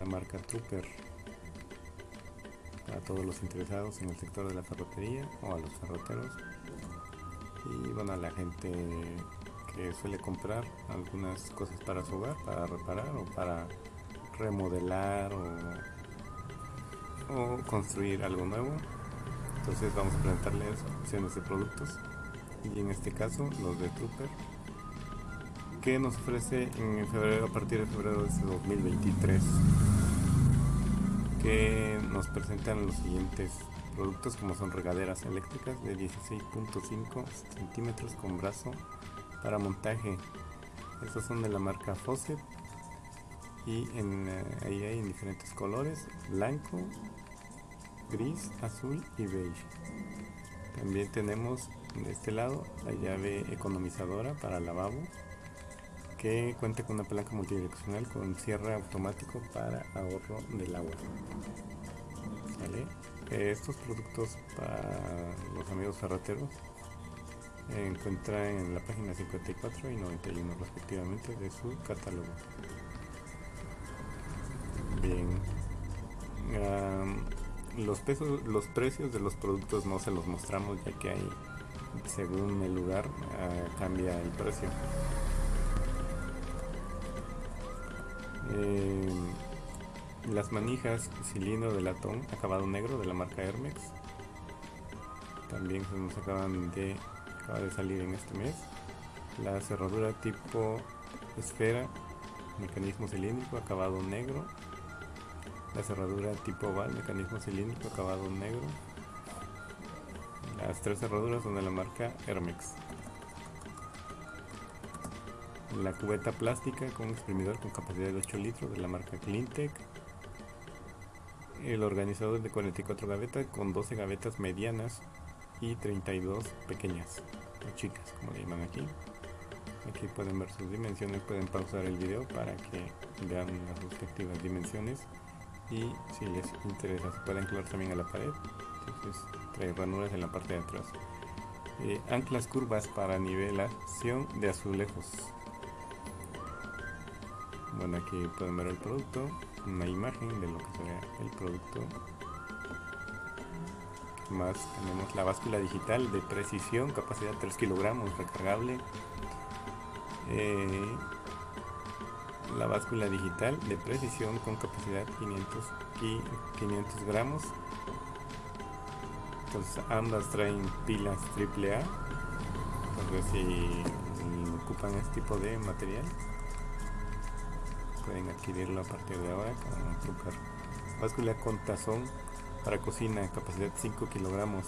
la marca Trooper para todos los interesados en el sector de la ferretería o a los ferreteros y bueno a la gente que suele comprar algunas cosas para su hogar para reparar o para remodelar o, construir algo nuevo. Entonces vamos a presentarles opciones de productos. Y en este caso los de Trooper que nos ofrece en febrero a partir de febrero de 2023 nos presentan los siguientes productos como son regaderas eléctricas de 16.5 centímetros con brazo para montaje. Estos son de la marca Fawcett y en, eh, ahí hay en diferentes colores blanco gris azul y beige. También tenemos de este lado la llave economizadora para lavabo que cuenta con una palanca multidireccional con cierre automático para ahorro del agua. Estos productos para los amigos ferreteros encuentran en la página 54 y 91 respectivamente de su catálogo. Bien, los, pesos, los precios de los productos no se los mostramos ya que hay, según el lugar, ah, cambia el precio. Eh, las manijas cilindro de latón acabado negro de la marca Hermex. También se nos acaban de acaba de salir en este mes. La cerradura tipo esfera mecanismo cilíndrico acabado negro. La cerradura tipo oval mecanismo cilíndrico acabado negro. Las tres cerraduras son de la marca Hermex la cubeta plástica con exprimidor con capacidad de 8 litros de la marca Cleantech, el organizador de 44 gavetas con 12 gavetas medianas y 32 pequeñas o chicas como le llaman aquí. Aquí pueden ver sus dimensiones pueden pausar el video para que vean las respectivas dimensiones. Y si les interesa se pueden anclar también a la pared. Entonces trae ranuras en la parte de atrás. Eh, anclas curvas para nivelación de azulejos bueno aquí pueden ver el producto. Una imagen de lo que sería el producto. Más tenemos la báscula digital de precisión capacidad 3 kilogramos recargable. Eh, la báscula digital de precisión con capacidad 500 y 500 gramos. Entonces ambas traen pilas AAA ver si ocupan este tipo de material pueden adquirirlo a partir de ahora con Trucar. Báscula con tazón para cocina, capacidad 5 kilogramos.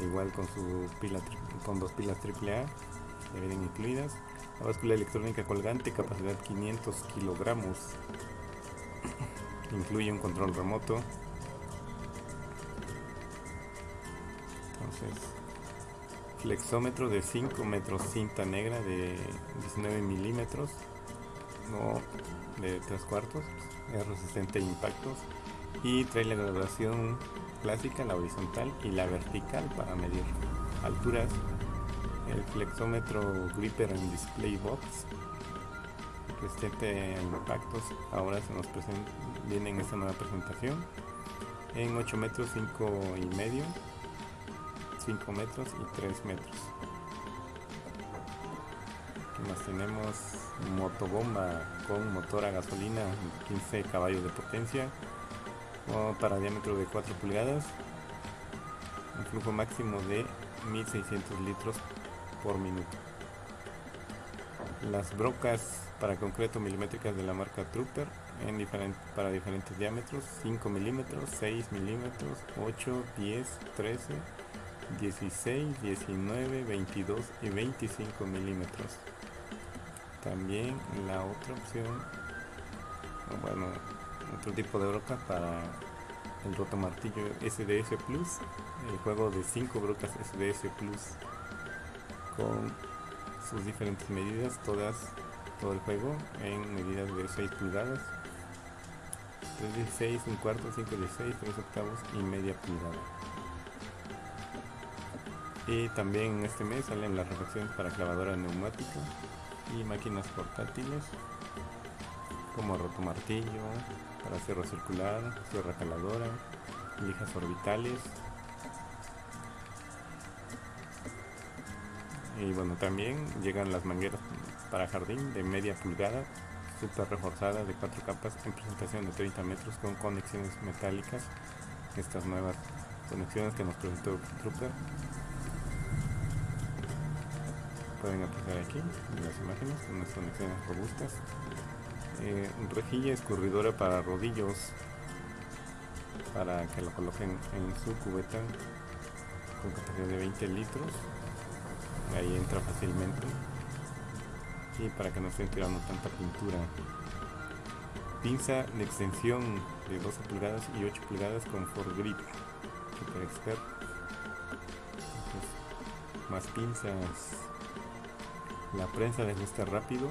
Igual con su pila con dos pilas AAA, ya vienen incluidas. La báscula electrónica colgante, capacidad 500 kilogramos. Incluye un control remoto. Entonces, flexómetro de 5 metros, cinta negra de 19 milímetros de tres cuartos, es resistente a impactos y trae la graduación clásica, la horizontal y la vertical para medir alturas. El flexómetro Gripper en Display Box, resistente a impactos, ahora se nos viene en esta nueva presentación en 8 metros 5 y medio 5 metros y 3 metros tenemos motobomba con motor a gasolina 15 caballos de potencia para diámetro de 4 pulgadas un flujo máximo de 1600 litros por minuto. Las brocas para concreto milimétricas de la marca Trooper para diferentes diámetros 5 milímetros 6 milímetros 8 10 13 16 19 22 y 25 milímetros también la otra opción bueno otro tipo de broca para el roto martillo SDS Plus el juego de 5 brocas SDS Plus con sus diferentes medidas todas todo el juego en medidas de 6 pulgadas. 3 1 cuarto 5 16 3 octavos y media pulgada. Y también en este mes salen las refacciones para clavadora neumática y máquinas portátiles como rotomartillo para cerro circular, sierra caladora, lijas orbitales. Y bueno, también llegan las mangueras para jardín de media pulgada, super reforzadas de cuatro capas en presentación de 30 metros con conexiones metálicas. Estas nuevas conexiones que nos presentó Trooper. Pueden apreciar aquí en las imágenes, unas conexiones robustas. Eh, rejilla escurridora para rodillos para que lo coloquen en su cubeta con capacidad de 20 litros. Ahí entra fácilmente. Y para que no estén tirando tanta pintura. Pinza de extensión de 12 pulgadas y 8 pulgadas con for grip. Super expert. Más pinzas la prensa de ajuste rápido.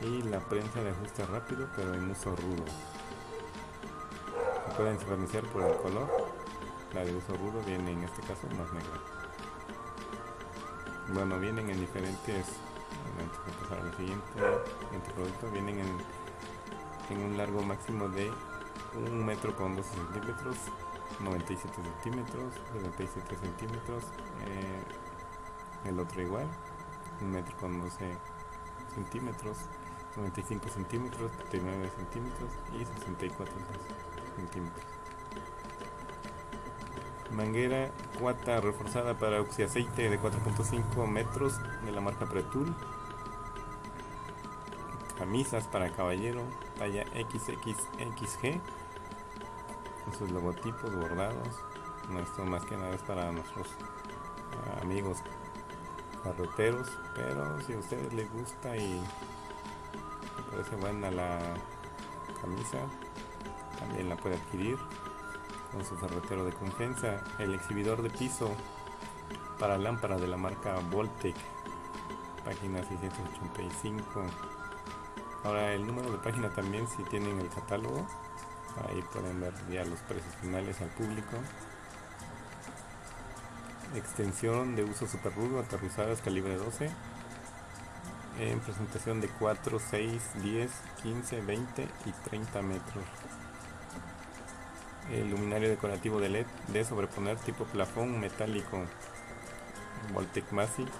Y la prensa de ajuste rápido pero en uso rudo. Pueden diferenciar por el color. La de uso rudo viene en este caso más negra. Bueno vienen en diferentes siguiente, siguiente producto. Vienen en, en, un largo máximo de 1 metro con 12 centímetros 97 centímetros 77 centímetros eh, el otro igual 1 metro con 12 centímetros 95 centímetros 39 centímetros y 64 centímetros. Manguera cuata reforzada para oxiaceite de 4.5 metros de la marca Pretul. Camisas para caballero, talla XXXG, sus logotipos bordados. Esto más que nada es para nuestros ah, amigos carreteros, pero si a ustedes les gusta y les parece buena la camisa, también la puede adquirir con su ferretero de confianza. El exhibidor de piso para lámpara de la marca Voltec, página 685. Ahora el número de página también si tienen el catálogo, ahí pueden ver ya los precios finales al público. Extensión de uso super rudo, aterrizadas calibre 12 en presentación de 4, 6, 10, 15, 20 y 30 metros. El luminario decorativo de LED de sobreponer tipo plafón metálico Voltec Massive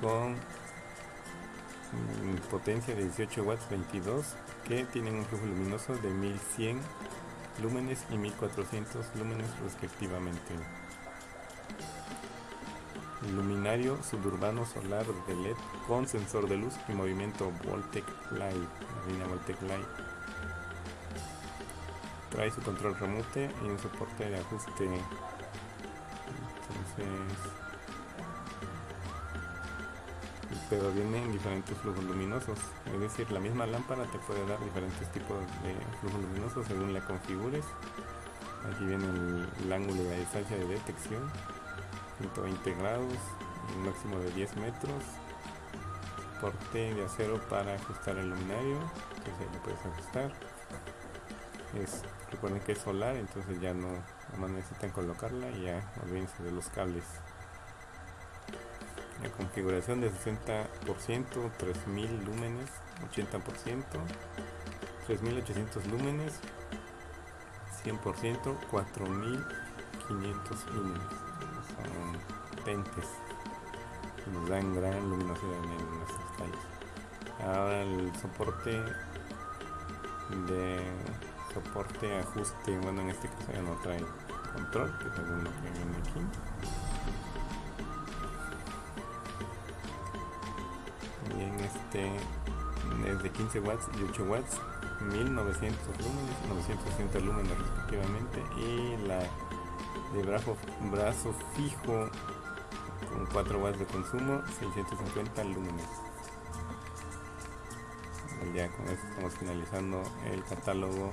con potencia de 18 watts 22 que tienen un flujo luminoso de 1100 lúmenes y 1400 lúmenes respectivamente. Luminario suburbano solar de LED con sensor de luz y movimiento Voltec Light, la línea Voltec Light. Trae su control remote y un soporte de ajuste. Entonces pero vienen diferentes flujos luminosos. Es decir la misma lámpara te puede dar diferentes tipos de flujos luminosos según la configures. Aquí viene el, ángulo de la distancia de detección 120 grados un máximo de 10 metros soporte de acero para ajustar el luminario que se le puedes ajustar. Es recuerden que es solar entonces ya no, necesitan colocarla y ya olvídense de los cables la configuración de 60% 3000 lúmenes 80% 3800 lúmenes 100% 4500 lúmenes son potentes nos dan gran luminosidad en nuestras calles ahora el soporte de soporte, ajuste, bueno en este caso ya no trae control, que lo que viene aquí. Este es de 15 watts y 8 watts, 1900 lúmenes, 960 lúmenes respectivamente y la de brazo, brazo fijo con 4 watts de consumo, 650 lúmenes ya con esto estamos finalizando el catálogo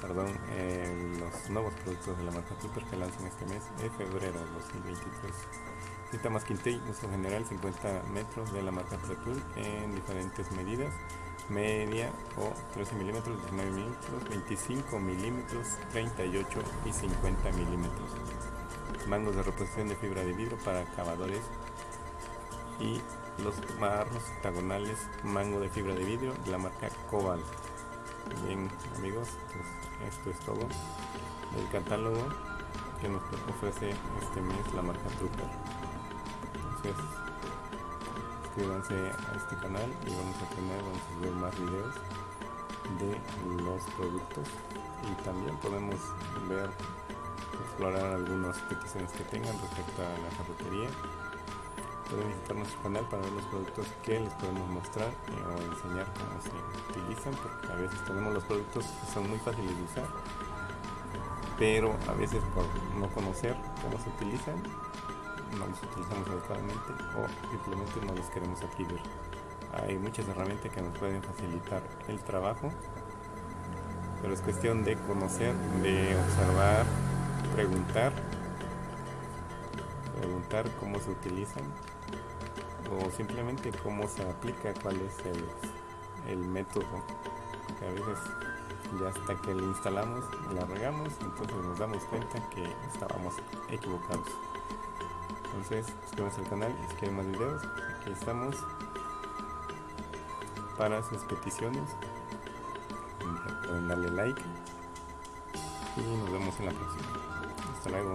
perdón, eh, los nuevos productos de la marca Super que lanzan este mes de febrero de 2023. Cita más Quintey, uso general 50 metros de la marca Pretul en diferentes medidas, media o 13 milímetros, 19 milímetros, 25 milímetros, 38 y 50 milímetros. Mangos de reposición de fibra de vidrio para acabadores y los barros octagonales mango de fibra de vidrio de la marca Cobalt. Bien amigos, pues esto es todo. El catálogo que nos ofrece este mes la marca Trooper. Entonces, suscríbanse a este canal y vamos a tener, vamos a ver más videos de los productos. Y también podemos ver explorar algunas peticiones que tengan respecto a la carrotería pueden visitar nuestro canal para ver los productos que les podemos mostrar o enseñar cómo se utilizan porque a veces tenemos los productos que son muy fáciles de usar pero a veces por no conocer cómo se utilizan no los utilizamos adecuadamente o simplemente no los queremos adquirir hay muchas herramientas que nos pueden facilitar el trabajo pero es cuestión de conocer de observar preguntar preguntar cómo se utilizan o simplemente cómo se aplica, cuál es el, método. A veces ya hasta que lo instalamos, la regamos, entonces nos damos cuenta que estábamos equivocados. Entonces, suscríbanse al canal si quieren más videos, aquí estamos para sus peticiones. Pueden darle like y nos vemos en la próxima. Hasta luego.